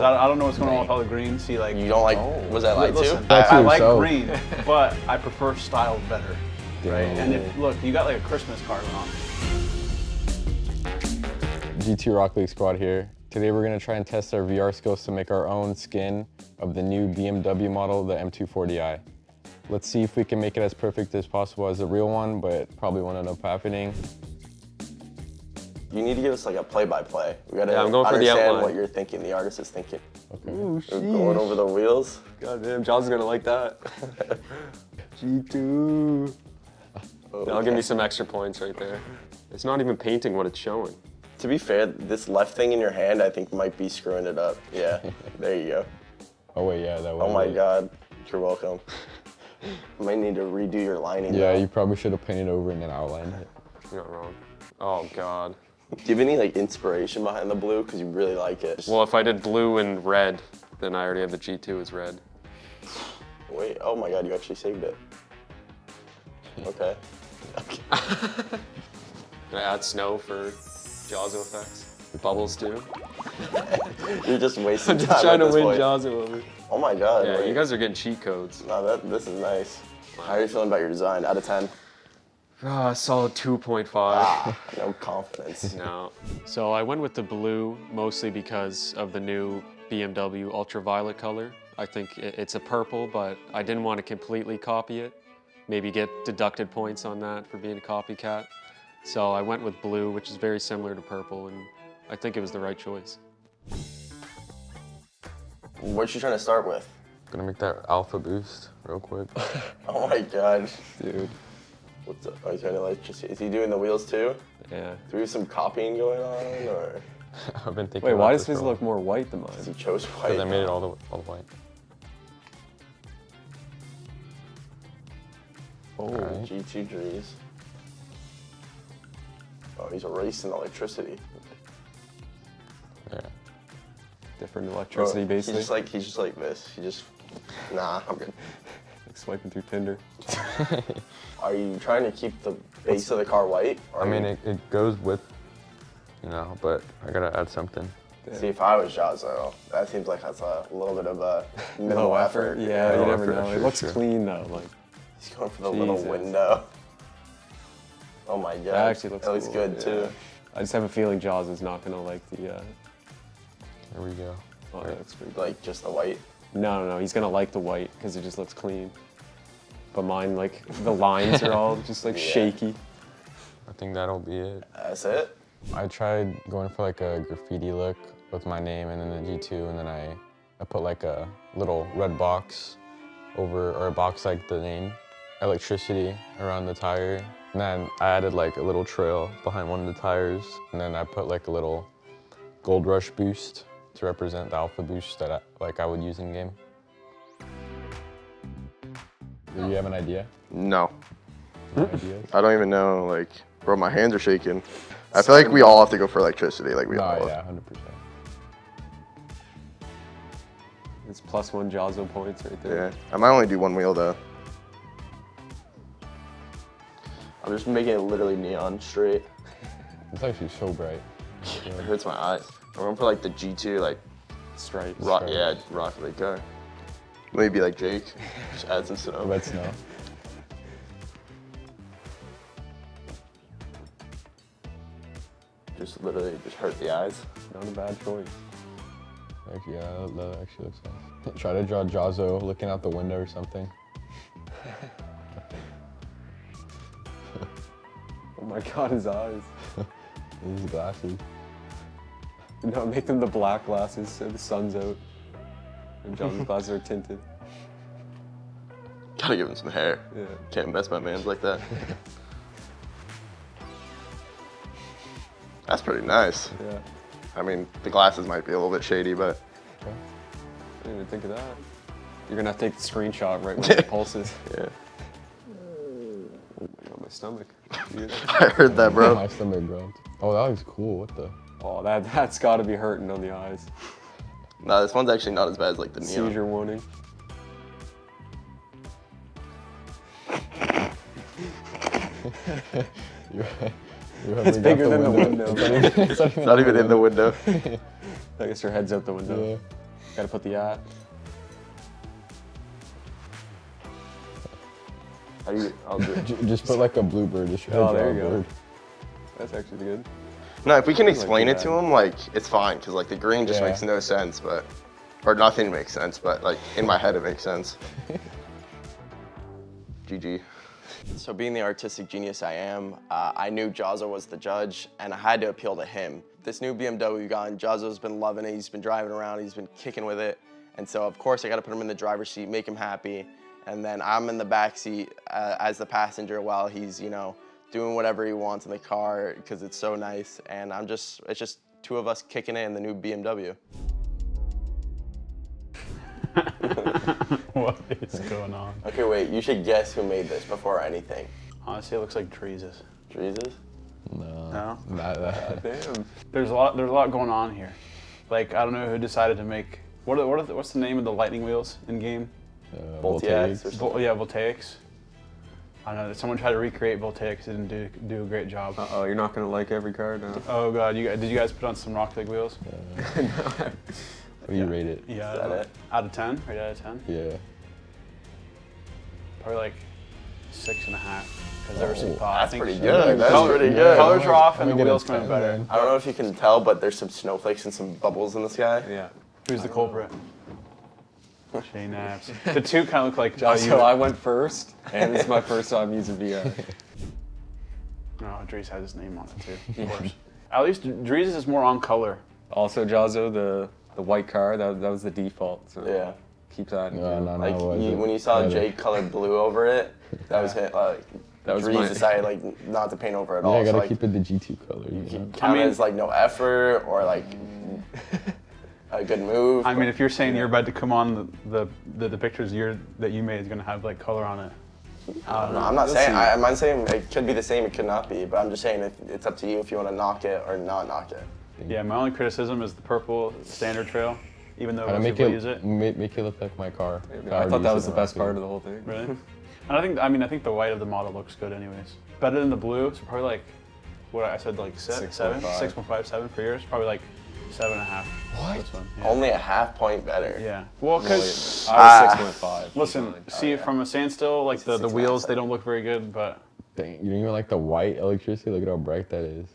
Because I, I don't know what's going on with all the green. See, like You don't like, Oh. was that light Listen, too? I, I like so. green, but I prefer style better. Right? And if look, you got like a Christmas card on. G2 Rocket League squad here. Today we're gonna try and test our VR skills to make our own skin of the new BMW model, the M240i. Let's see if we can make it as perfect as possible as the real one, but probably won't end up happening. You need to give us like a play-by-play. We gotta Yeah, I'm going for the understand outline. what you're thinking, the artist is thinking. Okay. Ooh, We're going over the wheels. God damn, John's gonna like that. G2. That'll give me some extra points right there. It's not even painting what it's showing. To be fair, this left thing in your hand, I think might be screwing it up. Yeah, there you go. Oh wait, yeah, that was Oh my it. God, you're welcome. might need to redo your lining. Yeah, though. you probably should have painted over and then outlined it. You're not wrong. Oh God. Do you have any like inspiration behind the blue? Because you really like it. Well, if I did blue and red, then I already have the G2 as red. Wait, oh my God, you actually saved it. Okay. okay. Can I add snow for Jazo effects? Bubbles too? You're just wasting time. I'm just trying to win point. Over. Oh my God. Yeah, wait. you guys are getting cheat codes. No, that this is nice. How are you feeling about your design? Out of ten? Ah, solid 2.5. Ah, no confidence. No. So I went with the blue mostly because of the new BMW ultraviolet color. I think it's a purple, but I didn't want to completely copy it. Maybe get deducted points on that for being a copycat. So I went with blue, which is very similar to purple, and I think it was the right choice. What you trying to start with? Gonna make that alpha boost real quick. Oh my God. Dude. What's up? Are you trying to like just? Is he doing the wheels too? Yeah. Do we have some copying going on, or I've been thinking Wait, about why does his for look more white than mine? because he chose white? Because I made it all the all the white. Oh, Alright. G2 trees. Oh, he's erasing electricity. Yeah. Different Bro, electricity, He's basically. just like he's just like this. He just nah. I'm good. Like swiping through Tinder. Are you trying to keep the base of the car white? or I mean, it, it goes with, you know, but I gotta add something. you- See, if I was Jazo, that seems like that's a little bit of a minimal Low effort. Yeah, Low you never effort, know. It looks sure. clean though. Like He's going for the little window. Oh my god. that actually looks. That looks cool, good yeah. too. I just have a feeling Jaws is not gonna like the. Uh, Here we go. oh, that looks pretty. Good. Like just the white. No, no, no. He's gonna like the white because it just looks clean. But mine, like the lines are all just like Yeah. shaky. I think that'll be it. That's it. I tried going for like a graffiti look with my name and then the G2 and then I, I put like a little red box over, or a box like the name, electricity around the tire. And then I added like a little trail behind one of the tires. And then I put like a little gold rush boost to represent the alpha boost that I, like I would use in game. Do you have an idea? No, No ideas? I don't even know. Like, bro, my hands are shaking. I feel like we all have to go for electricity. Like we No, all. yeah, 100%. It's plus one Jazo points right there. Yeah. I might only do one wheel though. I'm just making it literally neon straight. It's actually so bright. It hurts my eyes. I'm going for like the G2, like Stripes. rock, yeah, rock the car. Maybe like Jake. Just add some snow. Red snow. Just literally just hurt the eyes. Not a bad choice. Actually, yeah, that, actually looks nice. Try to draw Jazo looking out the window or something. Oh my god, his eyes. These glasses. No, make them the black glasses so the sun's out. And John's glasses are tinted. Gotta give him some hair. Yeah. Can't mess my man's like that. That's pretty nice. Yeah. I mean, the glasses might be a little bit shady, but Okay. I didn't even think of that. You're gonna have to take the screenshot right when it pulses. Yeah. Oh my god, my stomach. I heard that, bro. My stomach growled. Oh, that looks cool. What the? Oh, that that's gotta be hurting on the eyes. No, this one's actually not as bad as like the neon. Seizure warning. You're, you're It's bigger out than the window. It's not even, it's not even, It's even in the window. I guess your head's out the window. Yeah. Gotta put the at. How do you? I'll do it. Just put like a bluebird. Just Oh, there a you go. bird. That's actually good. No, if we can explain too it to him, like it's fine, cause like the green just Yeah. makes no sense, but or nothing makes sense, but like in my head it makes sense. GG. So being the artistic genius I am, uh, I knew Jazzo was the judge and I had to appeal to him. This new BMW we got, Jazzo's been loving it. He's been driving around, he's been kicking with it. And so of course I gotta put him in the driver's seat, make him happy. And then I'm in the back seat uh, as the passenger while he's, you know, doing whatever he wants in the car because it's so nice. And I'm just, it's just two of us kicking it in the new BMW. what is going on? Okay, wait, you should guess who made this before anything. Honestly, it looks like Jesus. Jesus? No. No? Not that. Damn. There's a lot. There's a lot going on here. Like I don't know who decided to make. What are, what are the, what's the name of the lightning wheels in game? Uh, Voltiacs voltaics. or? Vol, yeah, voltaics. I don't know. Someone tried to recreate voltaics. Didn't do do a great job. Uh oh, you're not gonna like every card now. Oh god, you guys, did you guys put on some Rocket League wheels? What do you rate it? Yeah. Is that it? Out of ten, right out of ten. Yeah. Probably like six and a half. Because there were some. Oh, uh, That's pretty Yeah, good. That's color- pretty good. Colors are off and the wheels get a come in 10 better. I don't know if you can tell, but there's some snowflakes and some bubbles in the sky. Yeah. Who's the culprit? JKnaps. The two kind of look like. Oh, so I went first, and it's my first time using VR. No, Dreaz has his name on it too, of course. At least Dreaz is more on color. Also, Jazzo, the the white car, that, that was the default. So Yeah. keep that. No, no, no. Like you, when you saw Yeah, Jake colored blue over it, that was it. Like That was Dreaz my- decided like not to paint over at Yeah, all. I gotta so, like, keep it the G2 color. You know? count I mean- it as like no effort or like a good move. I mean, if you're saying you're about to come on the the, the, the pictures you're, that you made is gonna have like color on it. I don't know. I'm not saying I, I'm not saying it could be the same. It could not be. But I'm just saying it, it's up to you if you want to knock it or not knock it. Yeah, my only criticism is the purple standard trail, even though Gotta make people it, use it. Make, make it look like my car. If I were thought that was the best part of the whole thing. Really? And I think I mean I think the white of the model looks good anyways. Better than the blue. So probably like what I said like se- Six seven, point five. six point five, seven for yours. Probably like seven and a half. What? This one. Yeah. Only a half point better. Yeah. Well, because I was ah. six point five. listen, oh, see from a standstill, like the, the six and a half wheels, they don't look very good. But Dang, you don't even like the white electricity? Look at how bright that is.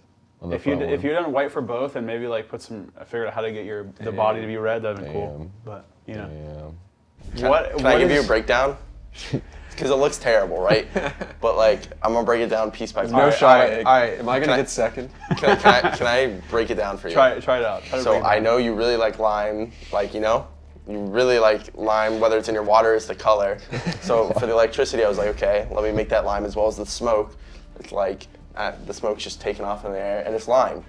If you front if one. you done white for both and maybe like put some, I figured out how to get your the body to be red. That'd be cool. But you know, Damn. Can, what? can what I give you a breakdown? Because it looks terrible, right? but like I'm gonna break it down piece by piece. No Alright, shot. alright, alright. Am I gonna I- get second? Can, I- can I, can I break it down for you? Try it. Try it out. Try So break I know you really like lime, like you know, you really like lime, whether it's in your water, it's the color. So for the electricity, I was like, okay, let me make that lime as well as the smoke. It's like uh, the smoke's just taking off in the air, and it's lime.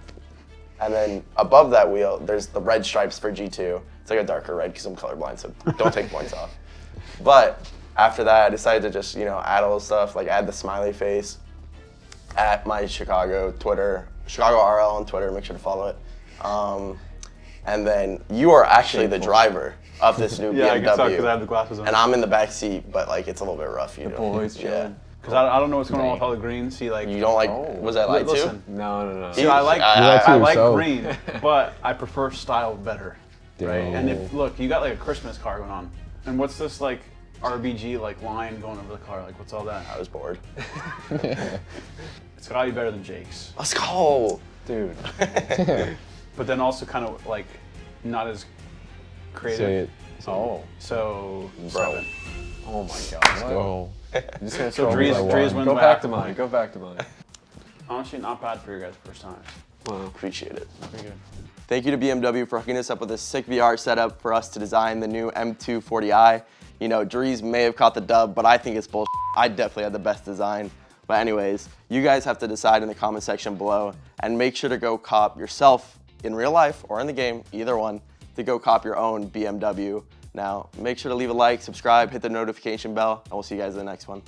And then above that wheel, there's the red stripes for G2. It's like a darker red because I'm colorblind, so don't take points off. But after that, I decided to just you know add all the stuff, like add the smiley face at my Chicago Twitter, Chicago RL on Twitter. Make sure to follow it. Um, and then you are actually the driver of this new BMW. Yeah, I can tell because I have the glasses on. and I'm in the back seat, but like it's a little bit rough. You know, boys yeah. Because I, I don't know what's going on with all the green. See, like You don't like? Oh. Was that light listen. too? No, no, no. See, I like I- You like I, like yourself. green, but I prefer style better. Right? And if look, you got like a Christmas car going on, and what's this like RBG like line going over the car? Like, what's all that? I was bored. It's gotta be better than Jake's, Let's go. Dude. but then also kind of like not as creative. Say it. Oh. So Bro. seven. Oh my god. Go. I'm just gonna So throw Dreaz, my- one. Dreaz wins Go by back to mine. Go back to mine. Honestly, not bad for your guys' first time. Wow. Appreciate it. Pretty good. Thank you to BMW for hooking us up with a sick VR setup for us to design the new M240i. You know, Dreaz may have caught the dub, but I think it's bullshit. I definitely had the best design. But anyways, you guys have to decide in the comment section below and make sure to go cop yourself in real life or in the game, either one, to go cop your own BMW. Now, make sure to leave a like, subscribe, hit the notification bell, and we'll see you guys in the next one.